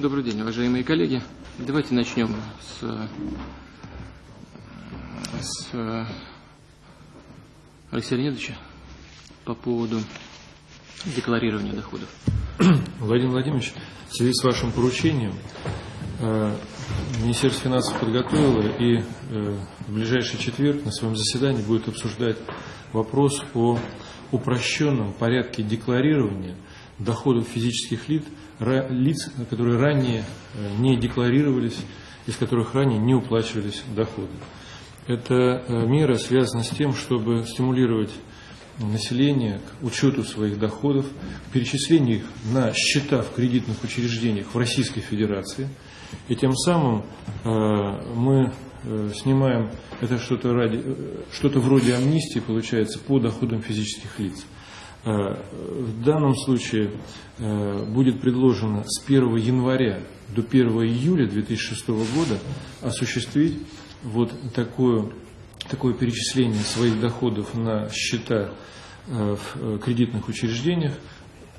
Добрый день, уважаемые коллеги. Давайте начнем с, с Алексея Леонидовича по поводу декларирования доходов. Владимир Владимирович, в связи с вашим поручением э, Министерство финансов подготовило и э, в ближайший четверг на своем заседании будет обсуждать вопрос о упрощенном порядке декларирования доходов физических лиц, лиц, которые ранее э, не декларировались, из которых ранее не уплачивались доходы. Эта мера связана с тем, чтобы стимулировать населения к учету своих доходов, перечислению их на счета в кредитных учреждениях в Российской Федерации. И тем самым э, мы э, снимаем это что-то э, что-то вроде амнистии, получается, по доходам физических лиц. Э, в данном случае э, будет предложено с 1 января до 1 июля 2006 года осуществить вот такое, такое перечисление своих доходов на счета Э, в кредитных учреждениях.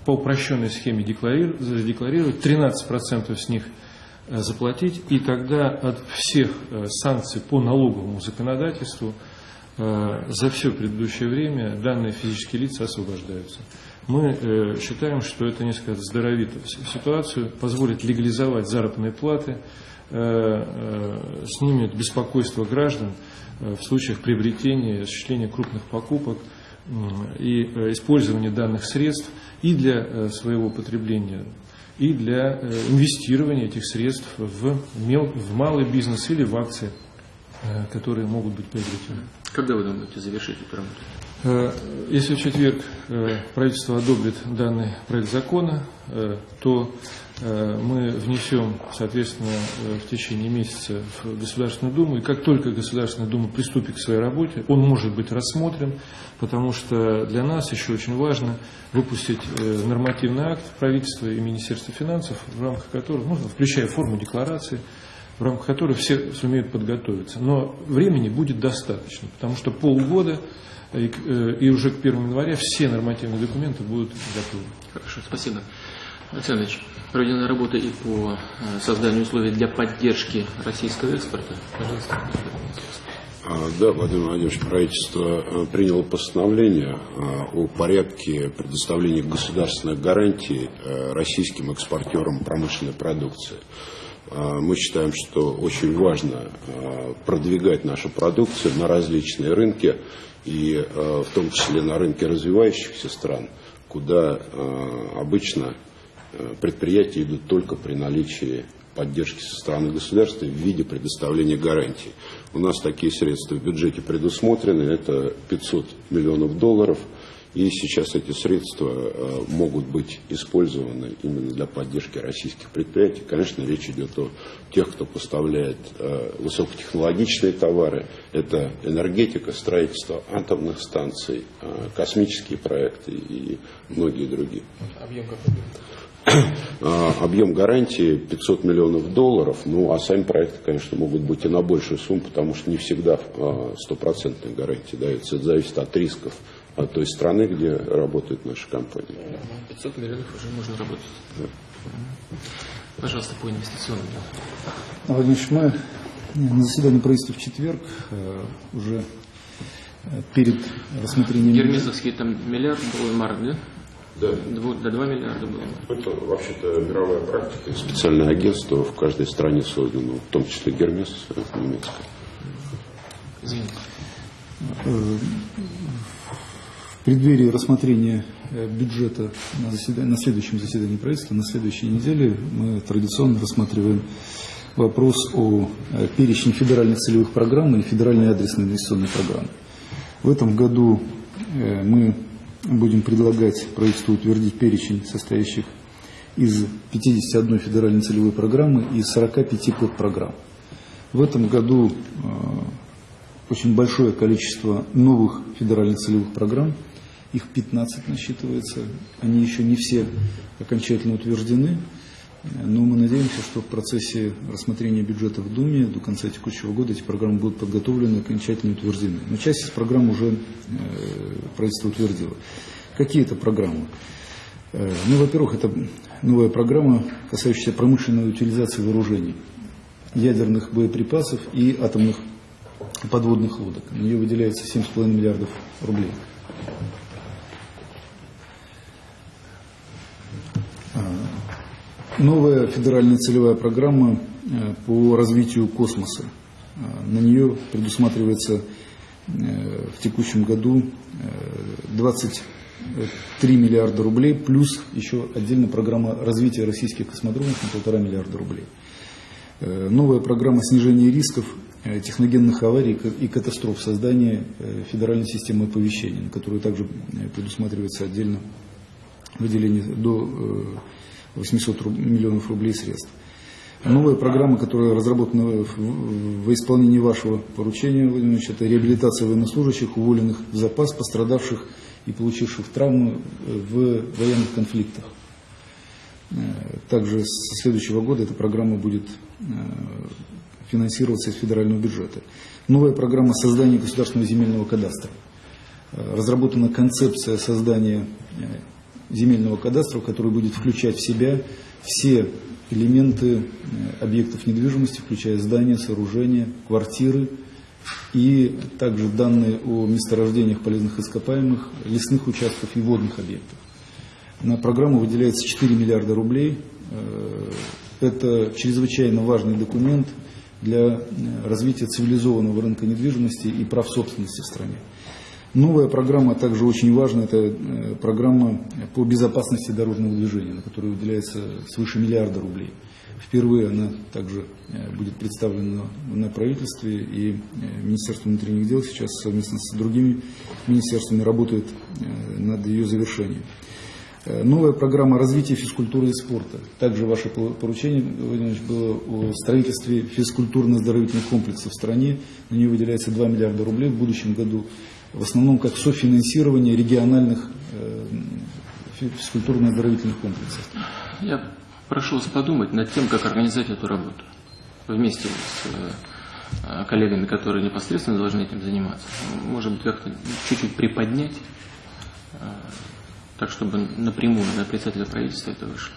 По упрощенной схеме задекларировать, 13% с них заплатить, и тогда от всех санкций по налоговому законодательству за все предыдущее время данные физические лица освобождаются. Мы считаем, что это несколько здоровит ситуацию, позволит легализовать заработные платы, снимет беспокойство граждан в случаях приобретения и осуществления крупных покупок – и э, использование данных средств и для э, своего потребления, и для э, инвестирования этих средств в, в малый бизнес или в акции, которые могут быть приобретены. Когда вы думаете завершить эту работу? Если в четверг правительство одобрит данный проект закона, то Э, мы внесем, соответственно, э, в течение месяца в Государственную Думу. И как только Государственная Дума приступит к своей работе, он может быть рассмотрен, потому что для нас еще очень важно выпустить э, нормативный акт правительства и Министерства финансов, в рамках которого, ну, включая форму декларации, в рамках которой все сумеют подготовиться. Но времени будет достаточно, потому что полгода и, и уже к 1 января все нормативные документы будут готовы. Хорошо, спасибо. Александр Ильич, проведена работа и по э, созданию условий для поддержки российского экспорта. Пожалуйста. А, да, Владимир Владимирович, правительство э, приняло постановление э, о порядке предоставления государственных гарантий российским экспортерам промышленной продукции. Мы считаем, что очень важно продвигать нашу продукцию на различные рынки, и в том числе на рынке развивающихся стран, куда обычно предприятия идут только при наличии поддержки со стороны государства в виде предоставления гарантий. У нас такие средства в бюджете предусмотрены, это 500 миллионов долларов, и сейчас эти средства э, могут быть использованы именно для поддержки российских предприятий. Конечно, речь идет о тех, кто поставляет э, высокотехнологичные товары, это энергетика, строительство атомных станций, космические проекты и многие другие. Объем какой? Объем гарантии 500 миллионов долларов, ну а сами проекты, конечно, могут быть и на большую сумму, потому что не всегда стопроцентная гарантия дается. Это зависит от рисков от той страны, где работает наша компания. 500 миллионов уже можно работать. Да. Пожалуйста, по инвестиционным. Владимир мы на заседании правительства в четверг э, уже э, перед рассмотрением... Гермесовский там миллиард был марк, да? Да. До 2 миллиарда было. Это вообще-то мировая практика. Специальное агентство в каждой стране создано, в том числе Гермес немецкое. Извините. В преддверии рассмотрения э, бюджета на, заседании, на следующем заседании правительства, на следующей неделе, мы традиционно рассматриваем вопрос о э, перечне федеральных целевых программ и федеральной адресной инвестиционной программы. В этом году э, мы будем предлагать правительству утвердить перечень состоящих из 51 федеральной целевой программы и 45 подпрограмм. В этом году очень большое количество новых федеральных целевых программ, их 15 насчитывается, они еще не все окончательно утверждены, но мы надеемся, что в процессе рассмотрения бюджета в Думе до конца текущего года эти программы будут подготовлены и окончательно утверждены. Но часть из программ уже э, правительство утвердило. Какие это программы? Э, Ну, во-первых, это новая программа, касающаяся промышленной утилизации вооружений, ядерных боеприпасов и атомных подводных лодок. На нее выделяется 7,5 миллиардов рублей. А, Новая федеральная целевая программа э, по развитию космоса. А, На нее предусматривается э, в текущем году э, 23 миллиарда рублей, плюс еще отдельная программа развития российских космодромов на полтора миллиарда рублей. Э, Новая программа снижения рисков э, техногенных аварий и катастроф, создания э, федеральной системы оповещения, на которую также э, предусматривается отдельно выделение до э, 800 руб- миллионов рублей средств. Новая программа, которая разработана во исполнении вашего поручения, Владимир Ильич, это реабилитация военнослужащих, уволенных в запас, пострадавших и получивших травмы э, в военных конфликтах. Э, Также со следующего года эта программа будет э, финансироваться из федерального бюджета. Новая программа создания государственного земельного кадастра. Э, Разработана концепция создания э, земельного кадастра, который будет включать в себя все элементы э, объектов недвижимости, включая здания, сооружения, квартиры и также данные о месторождениях полезных ископаемых, лесных участков и водных объектов. На программу выделяется 4 миллиарда рублей. Это чрезвычайно важный документ для э, развития цивилизованного рынка недвижимости и прав собственности в стране. Новая программа также очень важна, это э, программа по безопасности дорожного движения, на которую выделяется свыше миллиарда рублей. Впервые она также э, будет представлена на правительстве, и Министерство внутренних дел сейчас совместно с другими министерствами работает над ее завершением. Э, Новая программа развития физкультуры и спорта. Также ваше по- поручение, Владимир было о строительстве физкультурно-оздоровительных комплексов в стране. На нее выделяется 2 миллиарда рублей в будущем году. В основном как софинансирование региональных э, фи- физкультурно-оздоровительных комплексов. Я прошу вас подумать над тем, как организовать эту работу вместе с э, коллегами, которые непосредственно должны этим заниматься. Может быть, как-то чуть-чуть приподнять, так чтобы напрямую на председателя правительства это вышло.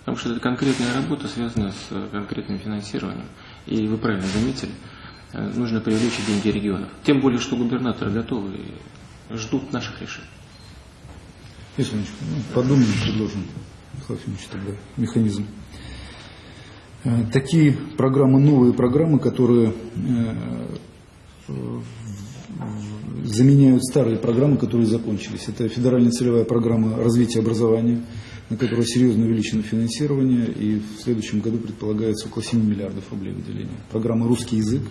Потому что это конкретная работа, связанная с э, конкретным финансированием. И вы правильно заметили, э, нужно привлечь деньги регионов. Тем более, что губернаторы готовы и ждут наших решений. Если ну, подумаем, предложим, Ефимович, тогда механизм. Э, Такие программы, новые программы, которые заменяют старые программы, которые закончились. Это федеральная целевая программа развития образования, на которую серьезно увеличено финансирование, и в следующем году предполагается около 7 миллиардов рублей выделения. Программа «Русский язык»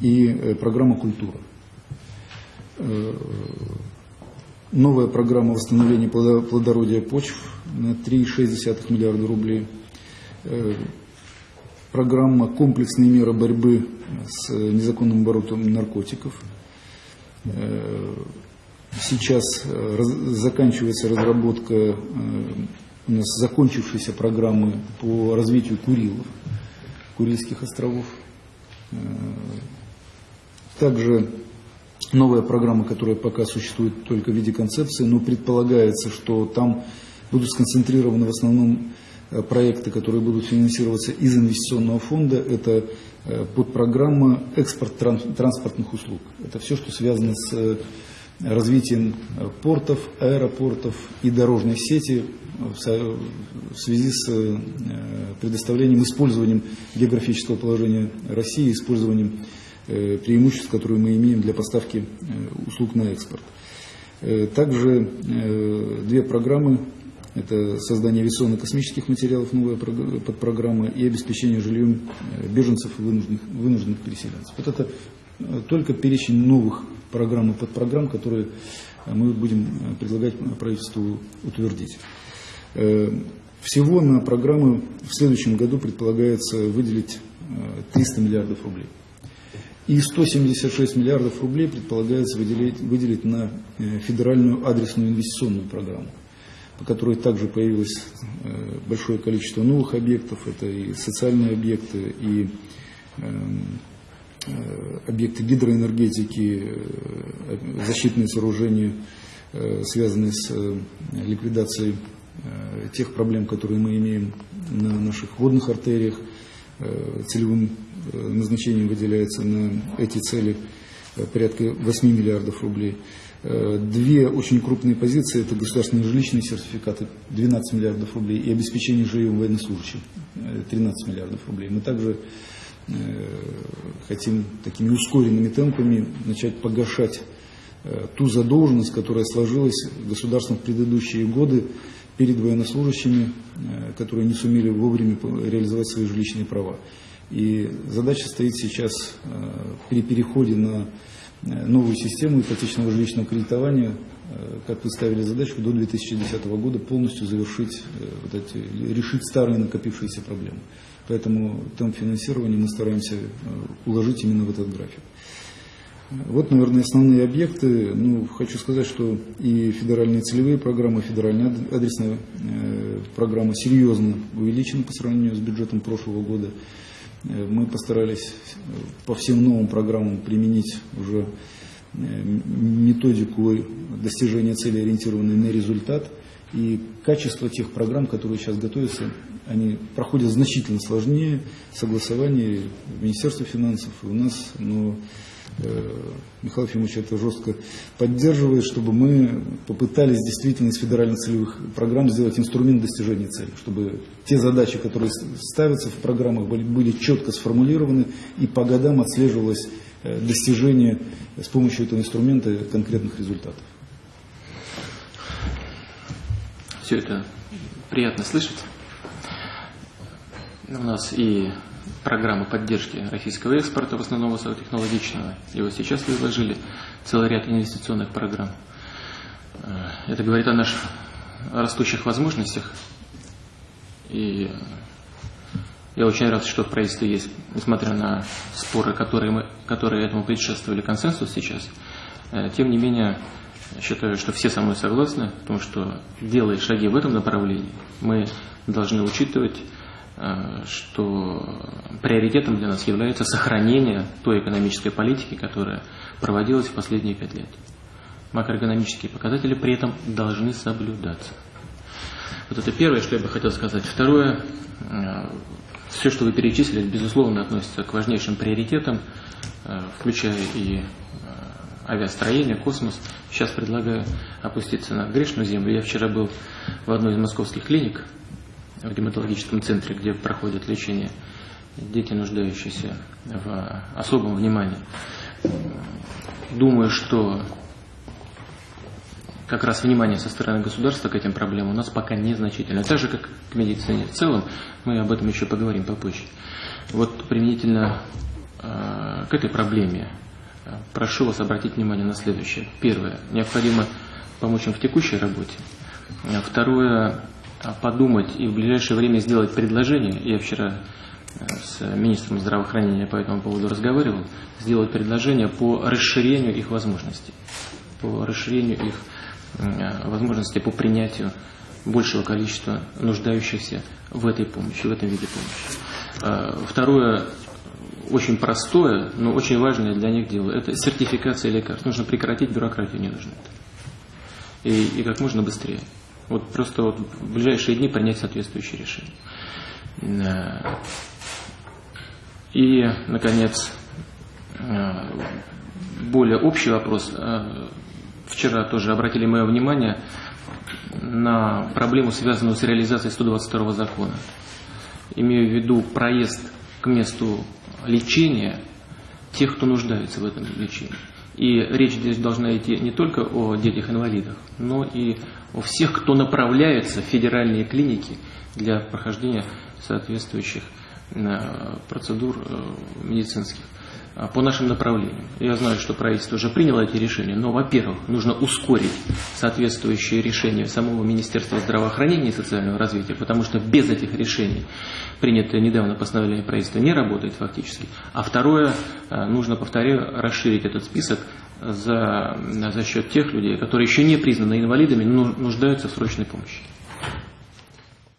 и э, программа «Культура». Э, Новая программа восстановления плодо- плодородия почв на 3,6 миллиарда рублей. Э, Программа «Комплексные меры борьбы с незаконным оборотом наркотиков». Э, Сейчас э, заканчивается разработка э, у нас закончившейся программы по развитию Курилов, Курильских островов. Также новая программа, которая пока существует только в виде концепции, но предполагается, что там будут сконцентрированы в основном проекты, которые будут финансироваться из инвестиционного фонда. Это э, подпрограмма экспорт тран- транспортных услуг. Это все, что связано с э, развитием э, портов, аэропортов и дорожной сети э, в связи с э, предоставлением, использованием географического положения России, использованием э, преимуществ, которые мы имеем для поставки э, услуг на экспорт. Э, Также э, две программы. Это создание авиационно-космических материалов, новая прог- подпрограмма, и обеспечение жильем э, беженцев и вынужденных, вынужденных переселенцев. Вот это э, только перечень новых программ и подпрограмм, которые э, мы будем предлагать правительству утвердить. Всего на программы в следующем году предполагается выделить э, 300 миллиардов рублей. И 176 миллиардов рублей предполагается выделить, выделить на федеральную адресную инвестиционную программу, по которой также появилось э, большое количество новых объектов. Это и социальные объекты, и эм, э, объекты гидроэнергетики, э, защитные сооружения, связанные с ликвидацией тех проблем, которые мы имеем на наших водных артериях. Целевым назначением выделяется на эти цели порядка 8 миллиардов рублей. Две очень крупные позиции – это государственные жилищные сертификаты 12 миллиардов рублей и обеспечение жильем военнослужащих 13 миллиардов рублей. Мы также хотим такими ускоренными темпами начать погашать ту задолженность, которая сложилась государством в предыдущие годы перед военнослужащими, которые не сумели вовремя реализовать свои жилищные права. И задача стоит сейчас при переходе на новую систему ипотечного жилищного кредитования, как вы ставили задачу, до 2010 года полностью завершить, вот эти, решить старые накопившиеся проблемы. Поэтому темп финансирования мы стараемся уложить именно в этот график. Вот, наверное, основные объекты. Ну, хочу сказать, что и федеральные целевые программы, федеральная адресная э, программа серьезно увеличены по сравнению с бюджетом прошлого года. Э, мы постарались по всем новым программам применить уже э, методику достижения цели, ориентированной на результат. И качество тех программ, которые сейчас готовятся, они проходят значительно сложнее согласование в Министерстве финансов и у нас, но Э, Михаил Ефимович это жестко поддерживает, чтобы мы попытались действительно из федерально-целевых программ сделать инструмент достижения цели, чтобы те задачи, которые ставятся в программах, были, были четко сформулированы и по годам отслеживалось э, достижение с помощью этого инструмента конкретных результатов. Все это приятно слышать. У нас и программы поддержки российского экспорта, в основном высокотехнологичного. И вот сейчас изложили целый ряд инвестиционных программ. Э, это говорит о наших растущих возможностях. И я очень рад, что в правительстве есть, несмотря на споры, которые, мы, которые этому предшествовали, консенсус сейчас. Э, тем не менее, считаю, что все со мной согласны в том, что делая шаги в этом направлении, мы должны учитывать что приоритетом для нас является сохранение той экономической политики, которая проводилась в последние пять лет. Макроэкономические показатели при этом должны соблюдаться. Вот это первое, что я бы хотел сказать. Второе, э, все, что вы перечислили, безусловно, относится к важнейшим приоритетам, э, включая и авиастроение, космос. Сейчас предлагаю опуститься на грешную землю. Я вчера был в одной из московских клиник, в гематологическом центре, где проходит лечение дети, нуждающиеся в особом внимании. Думаю, что как раз внимание со стороны государства к этим проблемам у нас пока незначительно. Так же, как к медицине в целом, мы об этом еще поговорим попозже. Вот применительно э, к этой проблеме прошу вас обратить внимание на следующее. Первое. Необходимо помочь им в текущей работе. Второе. А, подумать и в ближайшее время сделать предложение. Я вчера э, с министром здравоохранения по этому поводу разговаривал, сделать предложение по расширению их возможностей, по расширению их э, возможностей по принятию большего количества нуждающихся в этой помощи, в этом виде помощи. А, второе, очень простое, но очень важное для них дело, это сертификация лекарств. Нужно прекратить бюрократию, не нужно это. И, и как можно быстрее. Вот просто вот в ближайшие дни принять соответствующее решение. И, наконец, э, более общий вопрос. Э, вчера тоже обратили мое внимание на проблему, связанную с реализацией 122 закона. Имею в виду проезд к месту лечения тех, кто нуждается в этом лечении. И речь здесь должна идти не только о детях-инвалидах, но и о всех, кто направляется в федеральные клиники для прохождения соответствующих э, процедур э, медицинских по нашим направлениям. Я знаю, что правительство уже приняло эти решения, но, во-первых, нужно ускорить соответствующие решения самого Министерства здравоохранения и социального развития, потому что без этих решений принятое недавно постановление правительства не работает фактически. А второе, нужно, повторяю, расширить этот список за, за счет тех людей, которые еще не признаны инвалидами, но нуждаются в срочной помощи.